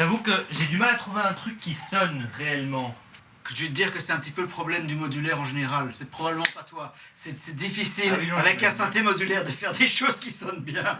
J'avoue que j'ai du mal à trouver un truc qui sonne réellement. Je vais te dire que c'est un petit peu le problème du modulaire en général. C'est probablement pas toi. C'est difficile Ah oui, non, avec un synthé modulaire de faire des choses qui sonnent bien.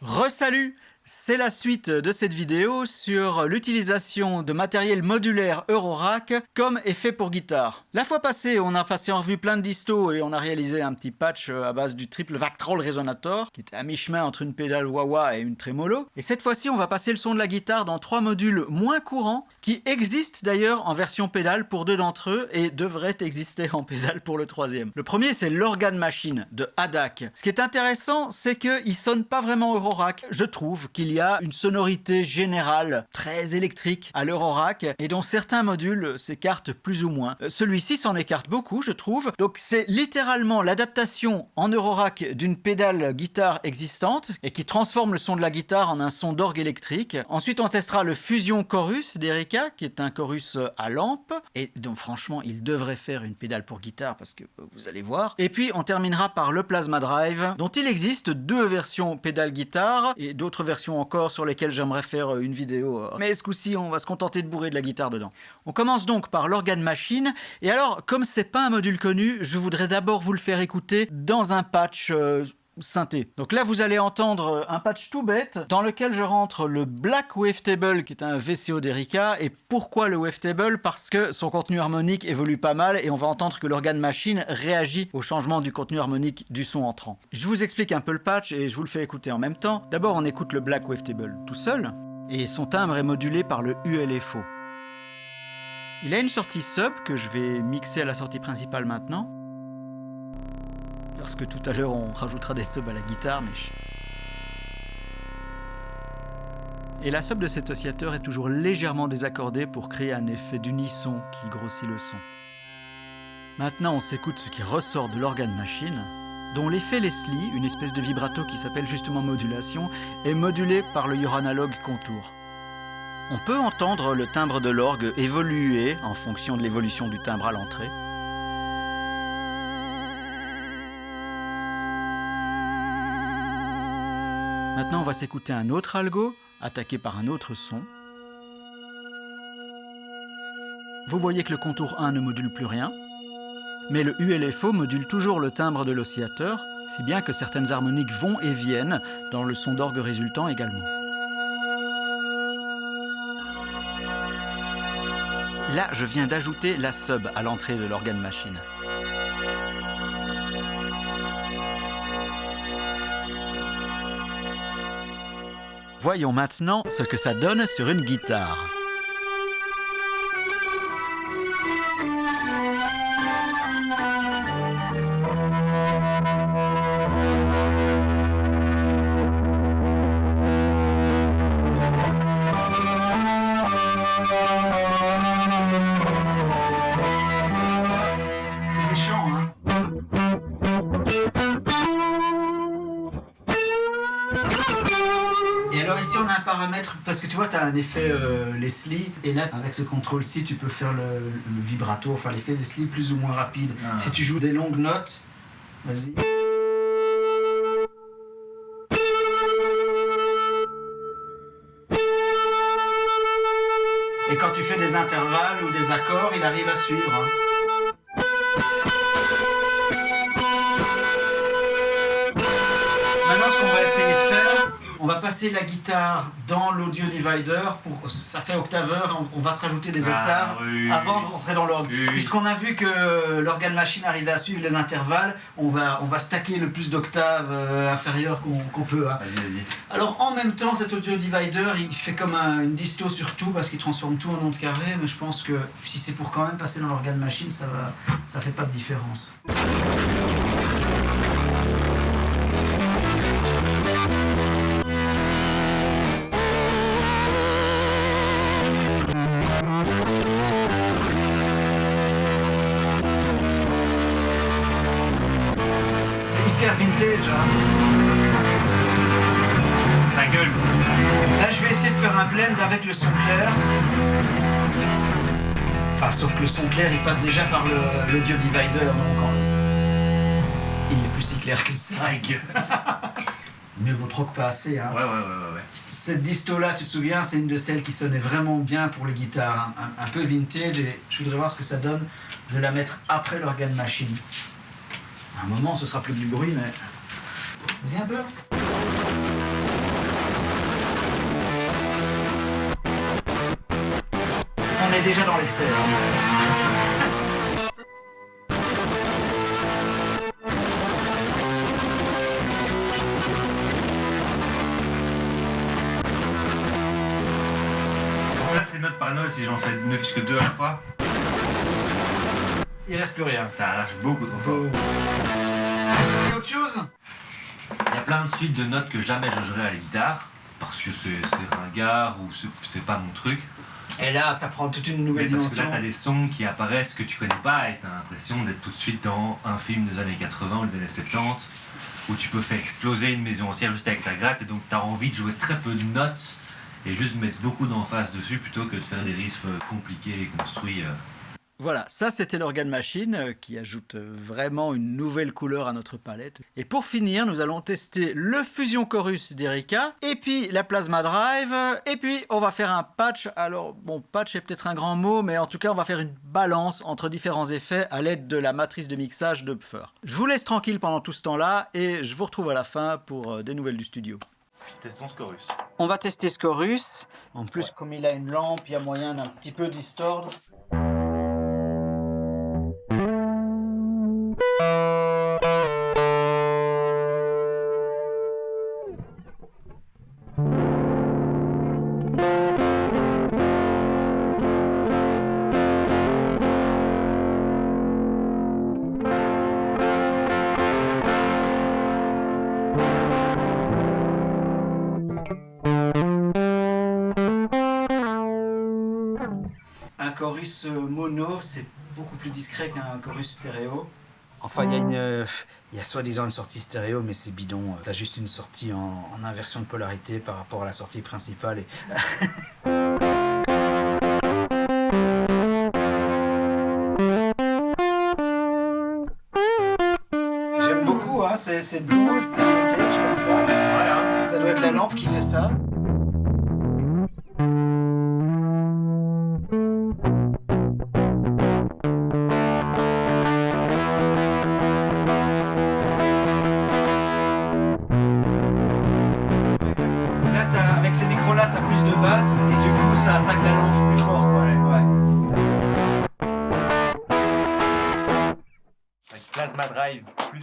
Resalut C'est la suite de cette vidéo sur l'utilisation de matériel modulaire Eurorack comme effet pour guitare. La fois passée, on a passé en revue plein de distos et on a réalisé un petit patch euh, à base du triple Vactrol Resonator qui était à mi-chemin entre une pédale wah-wah et une tremolo. Et cette fois-ci, on va passer le son de la guitare dans trois modules moins courants qui existent d'ailleurs en version pédale pour deux d'entre eux et devraient exister en pédale pour le troisième. Le premier, c'est l'Organ Machine de Hadak. Ce qui est intéressant, c'est qu'il sonne pas vraiment Eurorack. Je trouve qu'il y a une sonorité générale très électrique à l'Eurorack et dont certains modules s'écartent plus ou moins. Euh, Celui-ci s'en écarte beaucoup, je trouve. Donc c'est littéralement l'adaptation en Eurorack d'une pédale guitare existante et qui transforme le son de la guitare en un son d'orgue électrique. Ensuite, on testera le Fusion Chorus d'Erika, qui est un chorus à lampe et donc franchement, il devrait faire une pédale pour guitare parce que euh, vous allez voir. Et puis, on terminera par le Plasma Drive, dont il existe deux versions pédale guitare et d'autres versions encore sur lesquelles j'aimerais faire euh, une vidéo. euh. Mais ce coup-ci, on va se contenter de bourrer de la guitare dedans. On commence donc par l'organe machine. Et alors, comme c'est pas un module connu, je voudrais d'abord vous le faire écouter dans un patch euh, synthé. Donc là, vous allez entendre un patch tout bête dans lequel je rentre le Black Wavetable, qui est un VCO d'Erika. Et pourquoi le Wavetable Parce que son contenu harmonique évolue pas mal et on va entendre que l'organe machine réagit au changement du contenu harmonique du son entrant. Je vous explique un peu le patch et je vous le fais écouter en même temps. D'abord, on écoute le Black Wavetable tout seul et son timbre est modulé par le ULFO. Il a une sortie sub que je vais mixer à la sortie principale maintenant. Parce que tout à l'heure on rajoutera des subs à la guitare, mais. Et la sub de cet oscillateur est toujours légèrement désaccordée pour créer un effet d'unisson qui grossit le son. Maintenant on s'écoute ce qui ressort de l'organe machine, dont l'effet Leslie, une espèce de vibrato qui s'appelle justement modulation, est modulé par le Yoranalog contour. On peut entendre le timbre de l'orgue évoluer en fonction de l'évolution du timbre à l'entrée. Maintenant, on va s'écouter un autre algo, attaqué par un autre son. Vous voyez que le contour 1 ne module plus rien, mais le ULFO module toujours le timbre de l'oscillateur, si bien que certaines harmoniques vont et viennent dans le son d'orgue résultant également. Là, je viens d'ajouter la sub à l'entrée de l'organe machine. Voyons maintenant ce que ça donne sur une guitare. Tu vois tu as un effet euh, Leslie, et là avec ce contrôle-ci tu peux faire le, le vibrato, enfin l'effet Leslie plus ou moins rapide. Ah. Si tu joues des longues notes, vas-y. Et quand tu fais des intervalles ou des accords, il arrive à suivre. hein. Passer la guitare dans l'audio divider. Pour, ça fait octaveur, on, on va se rajouter des Ah, octaves oui. avant de rentrer dans l'orgue. Oui. Puisqu'on a vu que l'organe machine arrivait à suivre les intervalles, on va, on va stacker le plus d'octaves euh, inférieures qu'on peut. hein. Alors en même temps, cet audio divider, il fait comme un- une disto sur tout parce qu'il transforme tout en ondes carrées, mais je pense que si c'est pour quand même passer dans l'organe machine, ça va, ça fait pas de différence. Un blend avec le son clair. Enfin, sauf que le son clair, il passe déjà par le- l'audio divider, donc en- il est plus si clair que ça. Vaut trop que pas assez. Hein. Ouais, ouais, ouais, ouais. ouais. Cette disto-là, tu te souviens, c'est une de celles qui sonnait vraiment bien pour les guitares, hein. un, un peu vintage, et je voudrais voir ce que ça donne de la mettre après l'organe machine. À un moment, ce sera plus du bruit, mais... Vas-y un peu. On est déjà dans l'excès. Ça, c'est note par note si j'en fais ne fût que deux à la fois. Il reste plus rien. Ça arrache beaucoup trop fort. Ça, c'est autre chose? Il y a plein de suites de notes que jamais je jouerai à la guitare. Parce que c'est ringard ou c'est pas mon truc. Et là, ça prend toute une Mais nouvelle parce que là, dimension. t'as des sons qui apparaissent que tu connais pas et t'as l'impression d'être tout de suite dans un film des années 80 ou des années 70 où tu peux faire exploser une maison entière juste avec ta gratte et donc t'as envie de jouer très peu de notes et juste mettre beaucoup d'emphase dessus plutôt que de faire des riffs euh, compliqués et construits. Voilà, ça c'était l'organe machine euh, qui ajoute euh, vraiment une nouvelle couleur à notre palette. Et pour finir, nous allons tester le Fusion Chorus d'Erika, et puis la Plasma Drive, et puis on va faire un patch. Alors, bon, patch est peut-être un grand mot, mais en tout cas, on va faire une balance entre différents effets à l'aide de la matrice de mixage de Pffer. Je vous laisse tranquille pendant tout ce temps-là, et je vous retrouve à la fin pour euh, des nouvelles du studio. Testons ce chorus. On va tester ce chorus. En plus, comme il a une lampe, il y a moyen d'un petit peu distordre. Chorus euh, mono, c'est beaucoup plus discret qu'un chorus stéréo. Enfin, il y a une, euh, il y a soi-disant une sortie stéréo, mais c'est bidon. Euh, T'as juste une sortie en, en inversion de polarité par rapport à la sortie principale. Et... J'aime beaucoup, hein, c'est c'est blues, c'est vintage comme ça. hein. Ça doit être la lampe qui fait ça.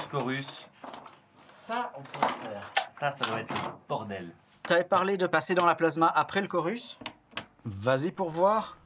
Chorus, Ça, on peut le faire. ça, ça doit être le bordel. T'avais parlé de passer dans la plasma après le chorus? Vas-y pour voir.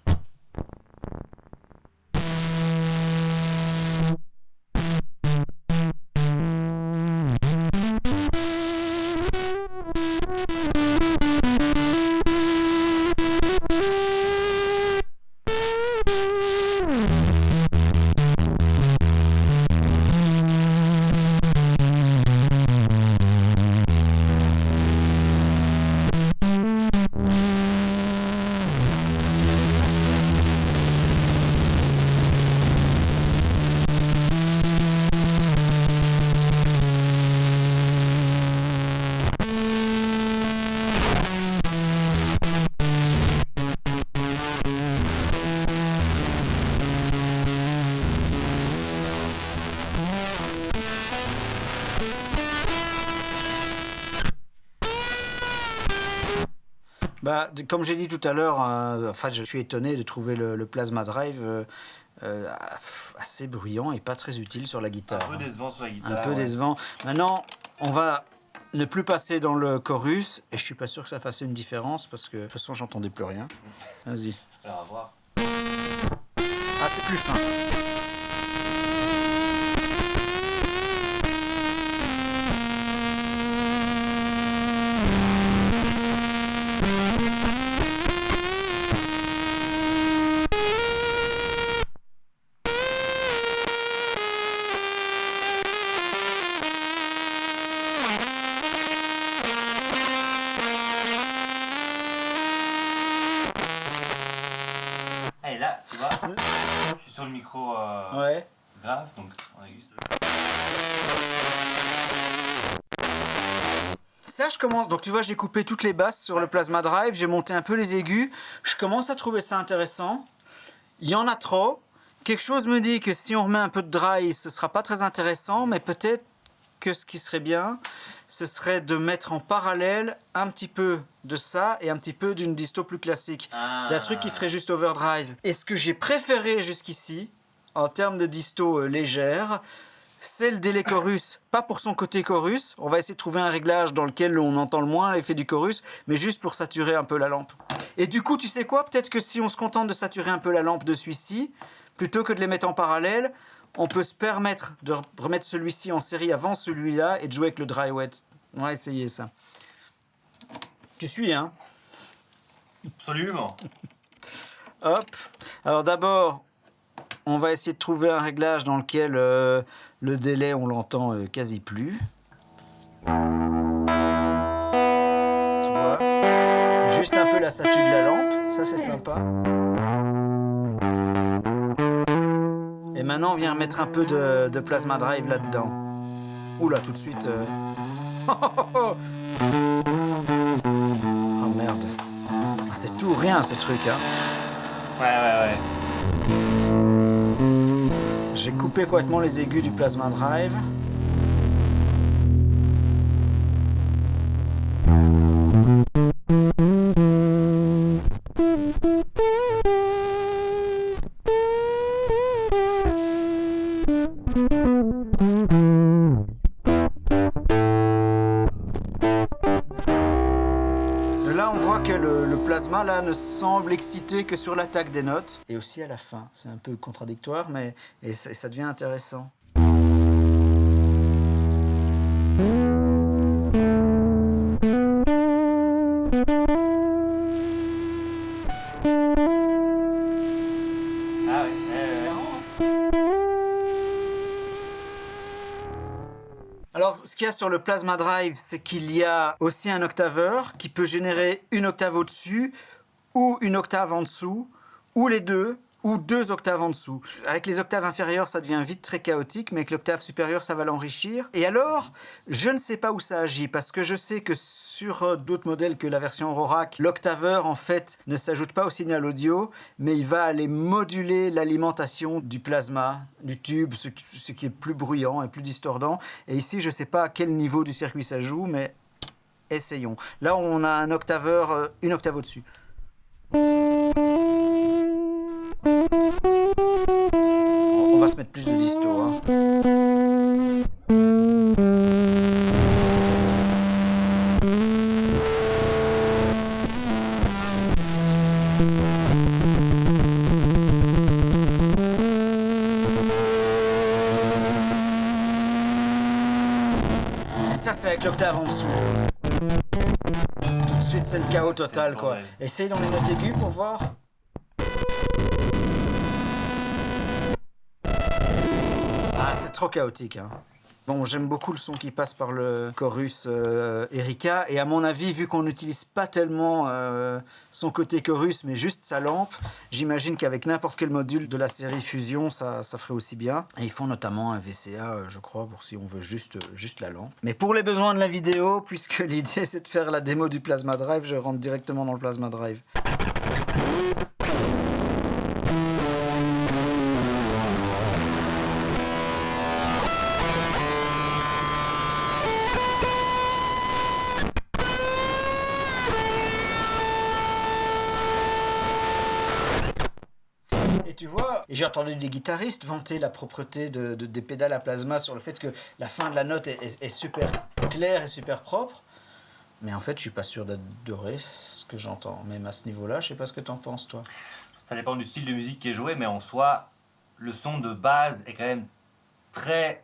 Bah, comme j'ai dit tout à l'heure, euh, en fait, je suis étonné de trouver le, le Plasma Drive euh, euh, assez bruyant et pas très utile sur la guitare. Un peu décevant sur la Un guitare. peu ouais. décevant. Maintenant, on va ne plus passer dans le chorus et je suis pas sûr que ça fasse une différence parce que de toute façon, j'entendais plus rien. Vas-y. Alors, à voir. Ah, c'est plus fin. Commence. Donc, tu vois, j'ai coupé toutes les basses sur le Plasma Drive, j'ai monté un peu les aigus. Je commence à trouver ça intéressant. Il y en a trop. Quelque chose me dit que si on remet un peu de dry, ce sera pas très intéressant, mais peut-être que ce qui serait bien, ce serait de mettre en parallèle un petit peu de ça et un petit peu d'une disto plus classique. D'un truc qui ferait juste overdrive. Et ce que j'ai préféré jusqu'ici, en termes de disto euh, légère, c'est le délai chorus. Pas pour son côté chorus, on va essayer de trouver un réglage dans lequel on entend le moins l'effet du chorus, mais juste pour saturer un peu la lampe. Et du coup, tu sais quoi? Peut-être que si on se contente de saturer un peu la lampe de celui-ci, plutôt que de les mettre en parallèle, on peut se permettre de remettre celui-ci en série avant celui-là et de jouer avec le dry wet. On va essayer ça. Tu suis, hein? Absolument. Hop. Alors d'abord, on va essayer de trouver un réglage dans lequel euh, le délai, on l'entend euh, quasi plus. Tu vois? Juste un peu la statue de la lampe, ça c'est sympa. Et maintenant, on vient mettre un peu de, plasma drive là-dedans. Oula, tout de suite. Euh. Oh merde. Ah, c'est tout rien ce truc, hein. Ouais, ouais, ouais. J'ai coupé complètement les aigus du plasma drive. Là ne semble excité que sur l'attaque des notes et aussi à la fin. C'est un peu contradictoire, mais et ça devient intéressant. Ce qu'il y a sur le Plasma Drive, c'est qu'il y a aussi un octaveur qui peut générer une octave au-dessus ou une octave en dessous, ou les deux, ou deux octaves en dessous. Avec les octaves inférieures, ça devient vite très chaotique, mais avec l'octave supérieure, ça va l'enrichir. Et alors, je ne sais pas où ça agit, parce que je sais que sur euh, d'autres modèles que la version Rorac, l'octaveur, en fait, ne s'ajoute pas au signal audio, mais il va aller moduler l'alimentation du plasma, du tube, ce qui est plus bruyant et plus distordant. Et ici, je ne sais pas à quel niveau du circuit ça joue, mais essayons. Là, on a un octaveur, euh, une octave au-dessus. Mettre plus de disto. Hein. ça, c'est avec l'octave en dessous. Tout de suite, c'est le chaos total, quoi. Essaye dans les notes aiguës pour voir. Trop chaotique. Hein. Bon, j'aime beaucoup le son qui passe par le chorus euh, Erika. Et à mon avis, vu qu'on n'utilise pas tellement euh, son côté chorus, mais juste sa lampe, j'imagine qu'avec n'importe quel module de la série Fusion, ça, ça, ferait aussi bien. Et ils font notamment un VCA, euh, je crois, pour si on veut juste, juste la lampe. Mais pour les besoins de la vidéo, puisque l'idée c'est de faire la démo du Plasma Drive, je rentre directement dans le Plasma Drive. J'ai entendu des guitaristes vanter la propreté de, des pédales à plasma sur le fait que la fin de la note est, super claire et super propre. Mais en fait, je suis pas sûr d'adorer ce que j'entends. Même à ce niveau-là, je sais pas ce que tu en penses, toi. Ça dépend du style de musique qui est joué, mais en soi, le son de base est quand même très...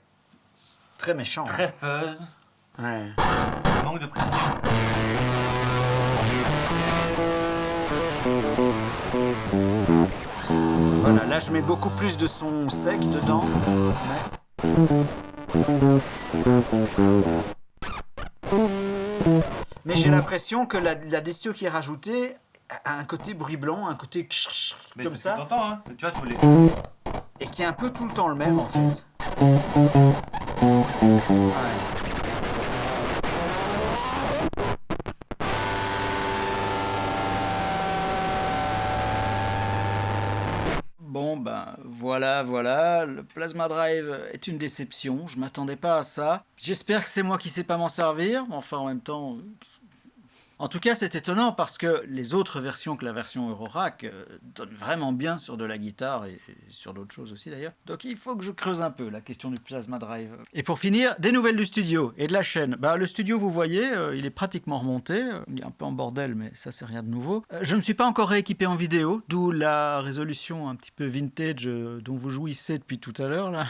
Très méchant. Très hein. fuzz. Ouais. manque de précision. Voilà, là je mets beaucoup plus de son sec dedans. Mais, j'ai l'impression que la, la distio qui est rajoutée a un côté bruit blanc, un côté Mais comme ça. Hein tu vois, tous les... Et qui est un peu tout le temps le même en fait. Ben voilà, voilà, le Plasma Drive est une déception, je m'attendais pas à ça. J'espère que c'est moi qui sais pas m'en servir, enfin en même temps, en tout cas, c'est étonnant parce que les autres versions que la version Eurorack euh, donnent vraiment bien sur de la guitare et, sur d'autres choses aussi d'ailleurs. Donc il faut que je creuse un peu la question du Plasma Drive. Et pour finir, des nouvelles du studio et de la chaîne. Bah, le studio, vous voyez, euh, il est pratiquement remonté. Il est un peu en bordel, mais ça c'est rien de nouveau. Euh, je ne me suis pas encore rééquipé en vidéo, d'où la résolution un petit peu vintage dont vous jouissez depuis tout à l'heure là.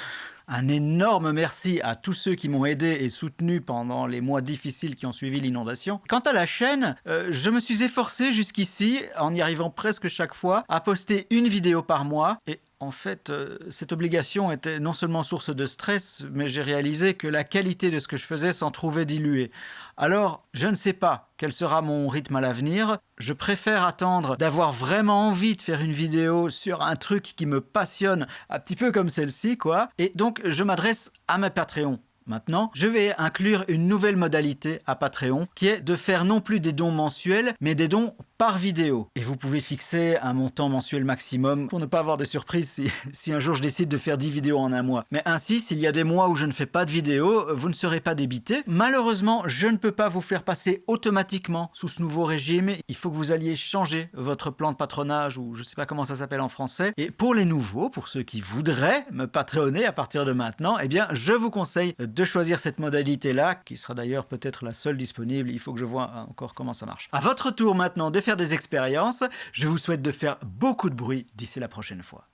Un énorme merci à tous ceux qui m'ont aidé et soutenu pendant les mois difficiles qui ont suivi l'inondation. Quant à la chaîne, euh, je me suis efforcé jusqu'ici, en y arrivant presque chaque fois, à poster une vidéo par mois. Et en fait, euh, cette obligation était non seulement source de stress, mais j'ai réalisé que la qualité de ce que je faisais s'en trouvait diluée. Alors, je ne sais pas quel sera mon rythme à l'avenir. Je préfère attendre d'avoir vraiment envie de faire une vidéo sur un truc qui me passionne, un petit peu comme celle-ci, quoi. Et donc, je m'adresse à mes Patreons. Maintenant, je vais inclure une nouvelle modalité à Patreon qui est de faire non plus des dons mensuels, mais des dons par vidéo. Et vous pouvez fixer un montant mensuel maximum pour ne pas avoir de surprise si, un jour je décide de faire 10 vidéos en un mois. Mais ainsi, s'il y a des mois où je ne fais pas de vidéos, vous ne serez pas débité. Malheureusement, je ne peux pas vous faire passer automatiquement sous ce nouveau régime. Il faut que vous alliez changer votre plan de patronage ou je ne sais pas comment ça s'appelle en français. Et pour les nouveaux, pour ceux qui voudraient me patronner à partir de maintenant, eh bien, je vous conseille de choisir cette modalité-là, qui sera d'ailleurs peut-être la seule disponible. Il faut que je vois encore comment ça marche. À votre tour maintenant de faire des expériences. Je vous souhaite de faire beaucoup de bruit d'ici la prochaine fois.